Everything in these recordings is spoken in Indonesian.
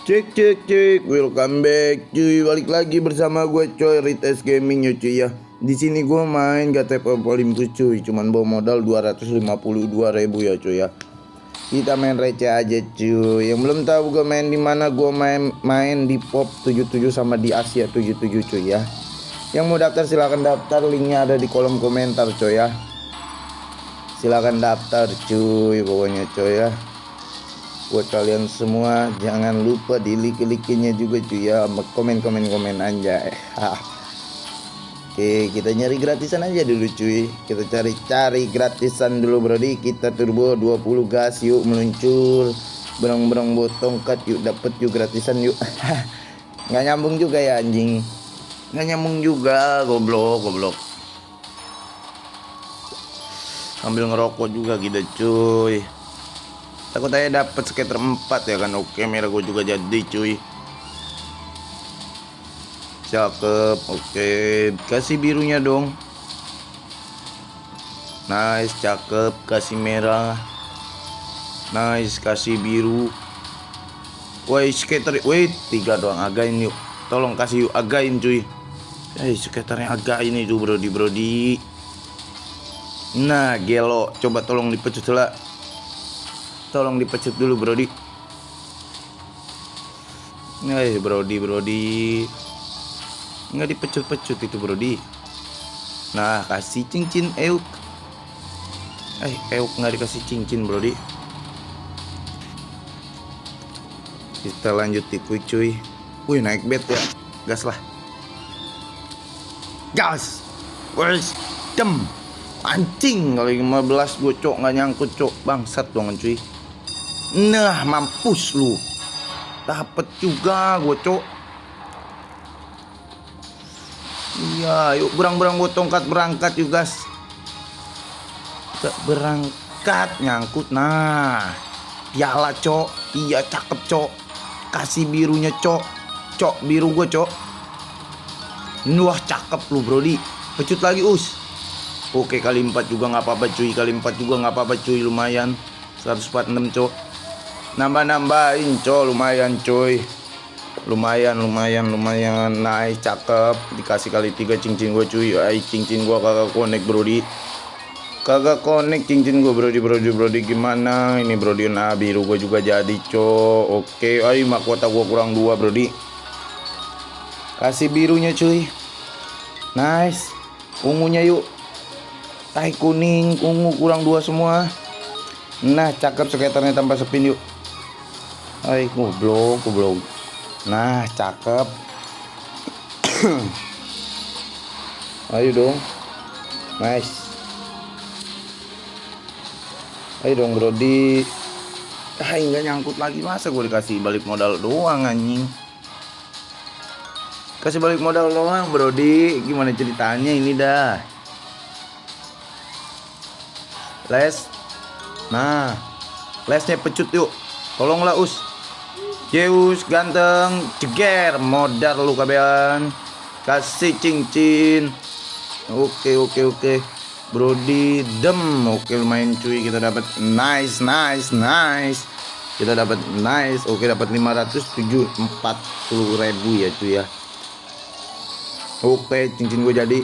Cek cek cek, welcome back cuy. Balik lagi bersama gue coy. Rites Gaming ya cuy ya. Di sini gue main GTP Olympus cuy. Cuman bawa modal 252 ribu ya cuy ya. Kita main receh aja cuy. Yang belum tahu gue main di mana gue main main di Pop 77 sama di Asia 77 cuy ya. Yang mau daftar silahkan daftar. Linknya ada di kolom komentar cuy ya. Silahkan daftar cuy pokoknya cuy ya buat kalian semua jangan lupa di like-like-nya juga cuy ya. Komen-komen komen aja. Oke kita nyari gratisan aja dulu cuy. Kita cari-cari gratisan dulu brody kita turbo 20 gas yuk meluncur. Berang-berang botong cut yuk dapet yuk gratisan yuk. Nggak nyambung juga ya anjing. Nggak nyambung juga goblok goblok. Ambil ngerokok juga gitu cuy takut aja dapat skater 4 ya kan. Oke merah gue juga jadi cuy. Cakep oke. Kasih birunya dong. Nice cakep. Kasih merah. Nice kasih biru. Woi skater. Wait tiga doang. Again yuk. Tolong kasih yuk. Again cuy. Eh skaternya agak ini tuh brody brody nah gelo. Coba tolong dipecut lah tolong dipecut dulu Brody. Eh Brody Brody. Nggak dipecut-pecut itu Brody. Nah kasih cincin euk. Eh euk nggak dikasih cincin Brody. Kita lanjut tipu cuy. Wih naik bet ya. Gas lah. Gas! Wes dem! Anjing kali 15 gue cok nggak nyangkut cok. Bangsat dong cuy Nah mampus lu. Dapet juga gue cok. Iya yuk berang-berang gue tongkat berangkat yuk guys. Berangkat nyangkut. Nah Piala cok. Iya cakep cok. Kasih birunya cok. Cok biru gue cok. Wah cakep lu brody. Pecut lagi us. Oke kali 4 juga nggak apa-apa cuy. Kali 4 juga nggak apa-apa cuy. Lumayan. 146 cok nambah-nambahin coy lumayan coy lumayan lumayan lumayan. Naik cakep. Dikasih kali tiga cincin gue cuy. Ay cincin gue kagak connect brody kagak connect cincin gue brody brody brody gimana? Ini brody nah biru gue juga jadi coy oke ay mahkota gue kurang dua brody kasih birunya cuy. Nice. Ungunya yuk. Tai kuning ungu kurang dua semua. Nah cakep skaternya tanpa spin yuk Hai goblok goblok. Nah cakep. Ayo dong. Nice. Ayo dong Brody. Ah nggak nyangkut lagi. Masa gue dikasih balik modal doang anjing? Kasih balik modal doang Brody. Gimana ceritanya ini dah? Les. Nah Lesnya pecut yuk. Tolonglah us Zeus ganteng ceger modar lu kabean. Kasih cincin. Oke oke oke. Brody dem. Oke lumayan cuy. Kita dapat nice nice nice. Kita dapat nice. Oke dapat 540 ribu ya cuy ya. Oke cincin gue jadi.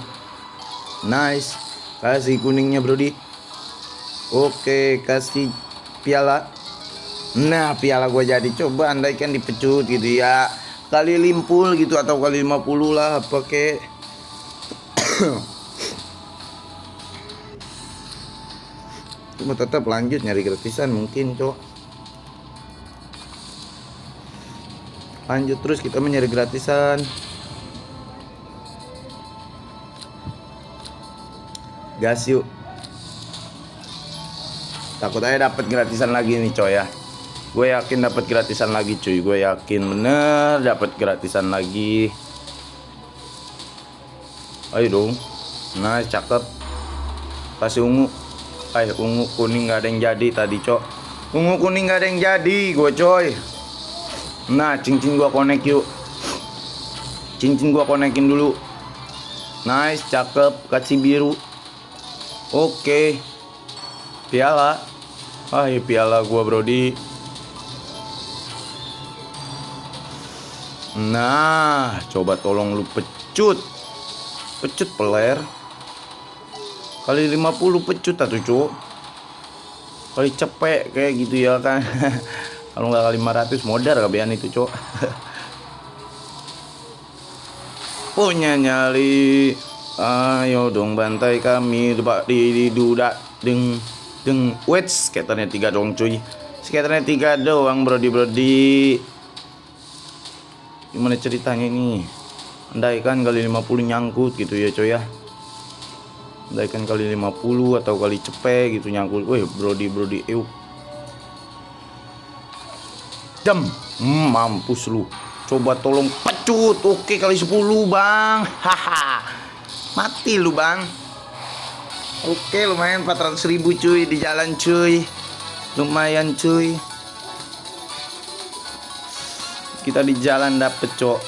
Nice. Kasih kuningnya Brody. Oke kasih piala Nah piala gue jadi coba andaikan dipecut gitu ya. Kali limpul gitu atau kali 50 lah apa kek Cuma tetap lanjut nyari gratisan mungkin cok. Lanjut terus kita mencari gratisan. Gas yuk. Takut aja dapat gratisan lagi nih coy ya gue yakin dapat gratisan lagi cuy. Gue yakin bener dapat gratisan lagi. Ayo dong. Nah cakep. Kasih ungu. Ayo ungu kuning nggak ada yang jadi tadi cok. Ungu kuning nggak ada yang jadi gue coy. Nah cincin gue connect yuk. Cincin gue konekin dulu. Nice cakep. Kasih biru. Oke. Piala. Ah piala gue brody Nah, coba tolong lu pecut. Pecut peler. Kali 50 pecut atau cuk. Kali cepek kayak gitu ya kan. Kalau nggak kali 500 modal kebian itu cuk. Punya nyali. Ayo dong bantai kami Pak di, dudak deng deng wait skaternya tiga dong cuy skaternya tiga doang brody brody gimana ceritanya ini? Andaikan kali 50 nyangkut gitu ya coy ya. Andaikan kali 50 atau kali cepet gitu nyangkut. Weh brody euk jam. Hmm, mampus lu. Coba tolong pecut. Oke kali 10 bang. Haha. Mati lu bang. Oke lumayan 400 ribu cuy di jalan cuy. Lumayan cuy kita di jalan dapet cok.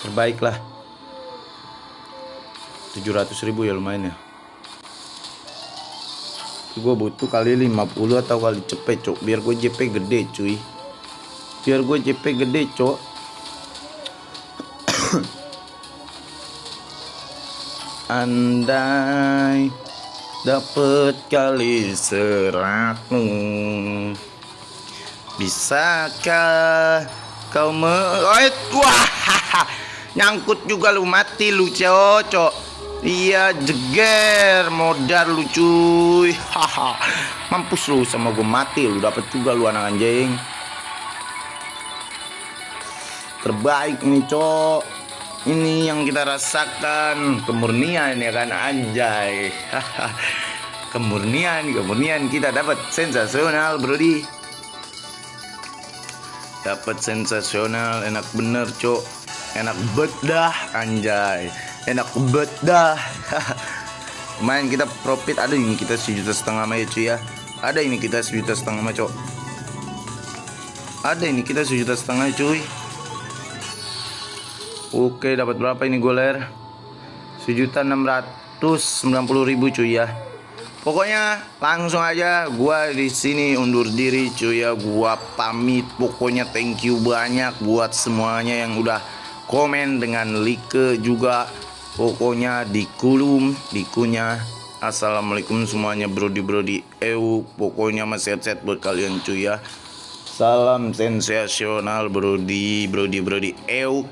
Terbaik lah. 700 ribu ya lumayan ya. Gue butuh kali 50 atau kali cepet cok. Biar gue JP gede cuy. Biar gue JP gede cok. Andai dapet kali seratus Bisakah kau me... Wah, nyangkut juga lu mati lu cocok. Iya jeger modal lu cuy. Haha. Mampus lu sama gue mati lu dapat juga lu anak anjing. Terbaik ini cok. Ini yang kita rasakan kemurnian ya kan anjay. kemurnian, kemurnian kita dapat sensasional brody dapat sensasional enak bener cok enak bedah anjay. Enak bedah main kita profit ada ini kita sejuta setengah mah ya cuy ya? Ada ini kita sejuta setengah mah cok ada ini kita sejuta setengah cuy. Oke dapat berapa ini goler? Sejuta enam ratus sembilan puluh ribu cuy ya Pokoknya langsung aja gua di sini undur diri cuy ya. Gua pamit. Pokoknya thank you banyak buat semuanya yang udah komen dengan like juga. Pokoknya di kulum dikunya assalamualaikum semuanya brody eu pokoknya masih set buat kalian cuy ya. Salam sensasional brody brody brody. Eu